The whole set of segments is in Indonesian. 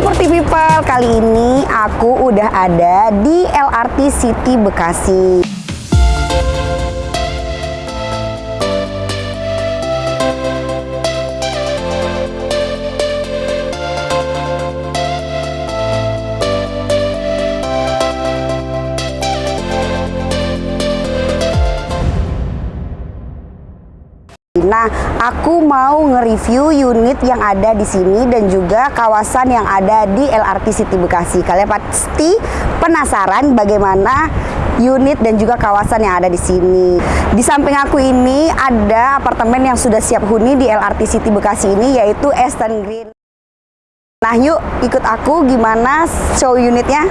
Property People, kali ini aku udah ada di LRT City Bekasi. Nah, aku mau nge-review unit yang ada di sini dan juga kawasan yang ada di LRT City Bekasi. Kalian pasti penasaran bagaimana unit dan juga kawasan yang ada di sini. Di samping aku ini ada apartemen yang sudah siap huni di LRT City Bekasi ini yaitu Aston Green. Nah, yuk ikut aku gimana show unitnya.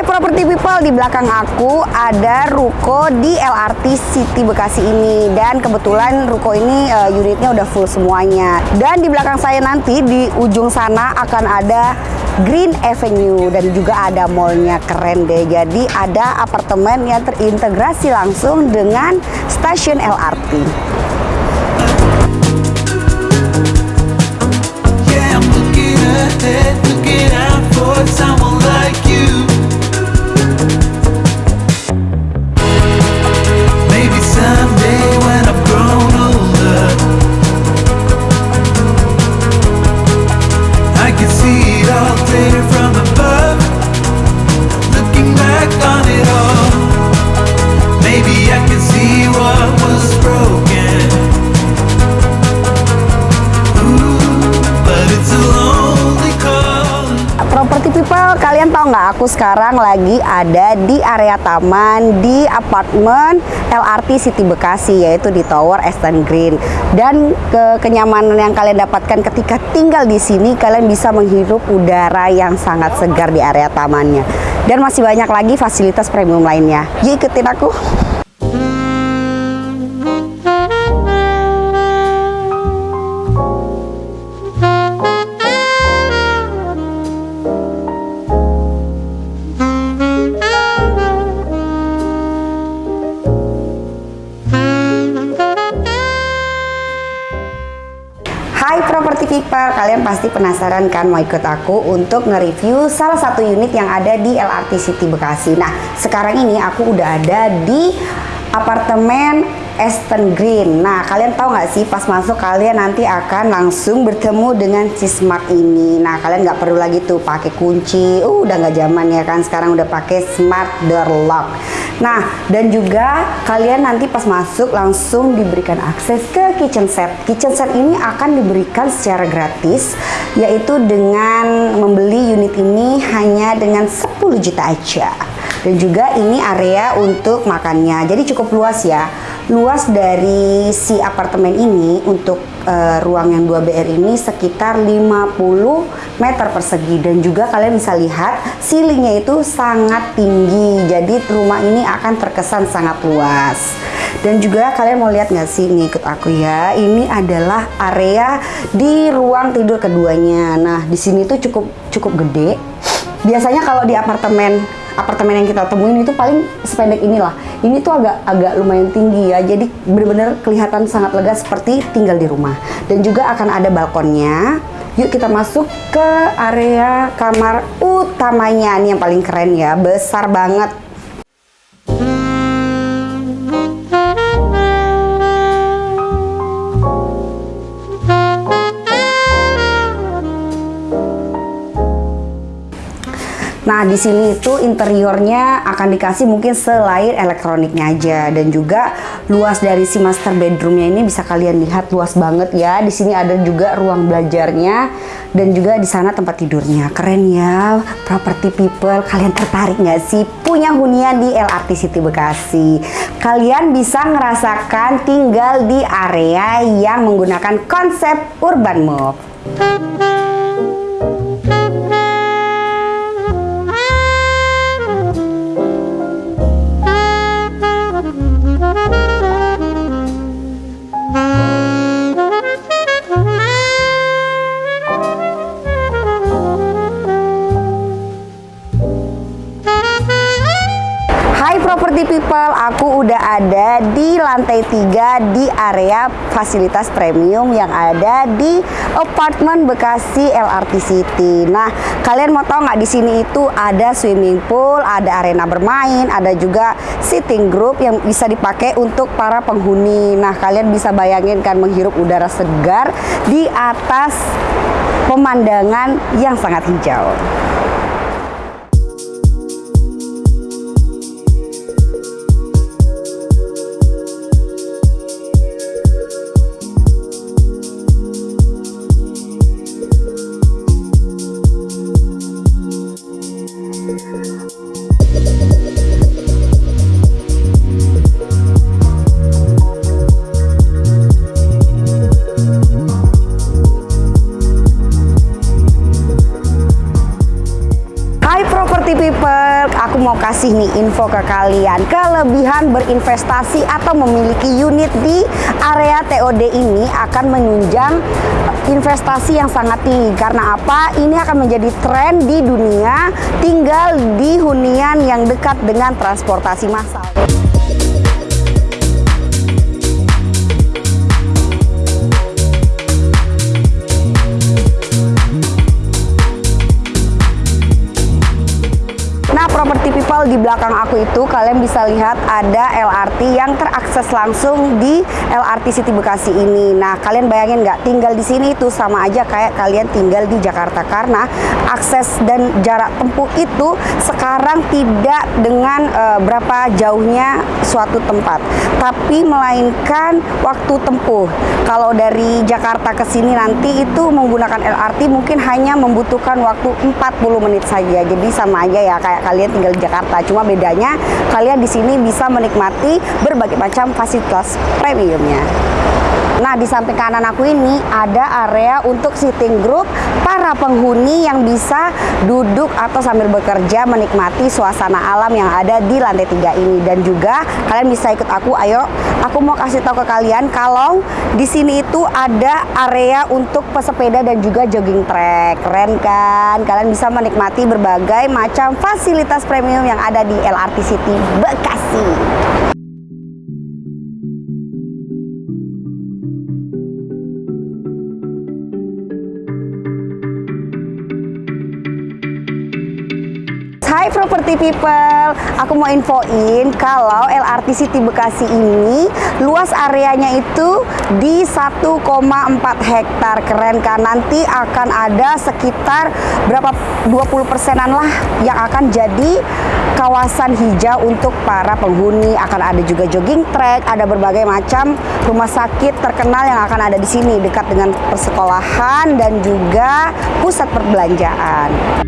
Hai Property People, di belakang aku ada ruko di LRT City Bekasi ini dan kebetulan ruko ini uh, unitnya udah full semuanya. Dan di belakang saya nanti di ujung sana akan ada Green Avenue dan juga ada mallnya keren deh. Jadi ada apartemen yang terintegrasi langsung dengan stasiun LRT. People, kalian tahu nggak aku sekarang lagi ada di area taman di apartemen LRT City Bekasi yaitu di Tower Aston Green. Dan ke kenyamanan yang kalian dapatkan ketika tinggal di sini kalian bisa menghirup udara yang sangat segar di area tamannya. Dan masih banyak lagi fasilitas premium lainnya. Yuk ikutin aku. People, kalian pasti penasaran kan mau ikut aku untuk nge-review salah satu unit yang ada di LRT City Bekasi. Nah, sekarang ini aku udah ada di apartemen Aston Green. Nah, kalian tahu nggak sih pas masuk kalian nanti akan langsung bertemu dengan si Smart ini. Nah, kalian nggak perlu lagi tuh pakai kunci. Uh, udah nggak zaman ya kan. Sekarang udah pakai Smart Door Lock. Nah, dan juga kalian nanti pas masuk langsung diberikan akses ke kitchen set. Kitchen set ini akan diberikan secara gratis, yaitu dengan membeli unit ini hanya dengan 10 juta aja. Dan juga ini area untuk makannya. Jadi cukup luas ya. Luas dari si apartemen ini untuk eh, ruang yang 2BR ini sekitar 50 meter persegi dan juga kalian bisa lihat ceilingnya itu sangat tinggi. Jadi rumah ini akan terkesan sangat luas. Dan juga kalian mau lihat nggak sih nih ikut aku ya. Ini adalah area di ruang tidur keduanya. Nah, di sini tuh cukup cukup gede. Biasanya kalau di apartemen apartemen yang kita temuin itu paling sependek inilah. Ini tuh agak agak lumayan tinggi ya. Jadi bener-bener kelihatan sangat lega seperti tinggal di rumah. Dan juga akan ada balkonnya. Yuk kita masuk ke area kamar utamanya. Ini yang paling keren ya. Besar banget. Nah, di sini itu interiornya akan dikasih mungkin selain elektroniknya aja dan juga luas dari si master bedroomnya ini bisa kalian lihat luas banget ya. Di sini ada juga ruang belajarnya dan juga di sana tempat tidurnya. Keren ya, property people. Kalian tertarik nggak sih punya hunian di LRT City Bekasi? Kalian bisa ngerasakan tinggal di area yang menggunakan konsep urban move. Ada di lantai 3 di area fasilitas premium yang ada di apartemen Bekasi LRT City. Nah, kalian mau tahu nggak di sini itu ada swimming pool, ada arena bermain, ada juga sitting group yang bisa dipakai untuk para penghuni. Nah, kalian bisa bayangin kan menghirup udara segar di atas pemandangan yang sangat hijau. thank you. Kasih nih info ke kalian. Kelebihan berinvestasi atau memiliki unit di area TOD ini akan menunjang investasi yang sangat tinggi. Karena apa? Ini akan menjadi tren di dunia tinggal di hunian yang dekat dengan transportasi massal di belakang aku itu kalian bisa lihat ada LRT yang terakses langsung di LRT City Bekasi ini. Nah, kalian bayangin nggak tinggal di sini itu sama aja kayak kalian tinggal di Jakarta karena akses dan jarak tempuh itu sekarang tidak dengan eh, berapa jauhnya suatu tempat, tapi melainkan waktu tempuh. Kalau dari Jakarta ke sini nanti itu menggunakan LRT mungkin hanya membutuhkan waktu 40 menit saja. Jadi sama aja ya kayak kalian tinggal di Jakarta. Cuma bedanya kalian di sini bisa menikmati berbagai macam fasilitas premiumnya. Nah, di samping kanan aku ini ada area untuk sitting group para penghuni yang bisa duduk atau sambil bekerja menikmati suasana alam yang ada di lantai tiga ini dan juga kalian bisa ikut aku. Ayo, aku mau kasih tahu ke kalian kalau di sini itu ada area untuk pesepeda dan juga jogging track. Keren kan? Kalian bisa menikmati berbagai macam fasilitas premium yang ada di LRT City Bekasi. Hai property people, aku mau infoin kalau LRT City Bekasi ini luas areanya itu di 1,4 hektar. Keren kan? Nanti akan ada sekitar berapa 20 persenan lah yang akan jadi kawasan hijau untuk para penghuni. Akan ada juga jogging track, ada berbagai macam rumah sakit terkenal yang akan ada di sini dekat dengan persekolahan dan juga pusat perbelanjaan.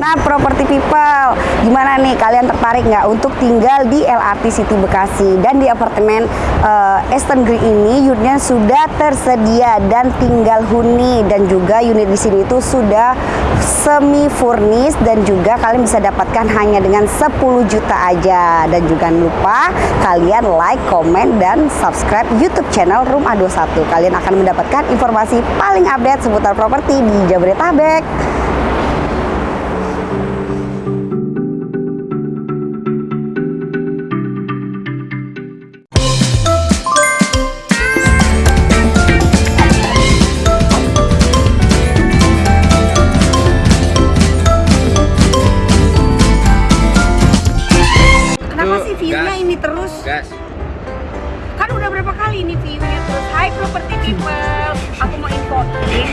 Nah, property people, gimana nih kalian tertarik nggak untuk tinggal di LRT City Bekasi dan di apartemen eh, Eastern Green ini unitnya sudah tersedia dan tinggal huni dan juga unit di sini itu sudah semi furnished dan juga kalian bisa dapatkan hanya dengan 10 juta aja dan juga lupa kalian like, komen dan subscribe YouTube channel Room A21. Kalian akan mendapatkan informasi paling update seputar properti di Jabodetabek.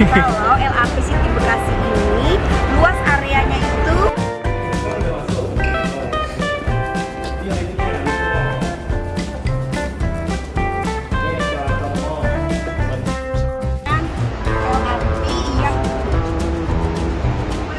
Kalau LRT City Bekasi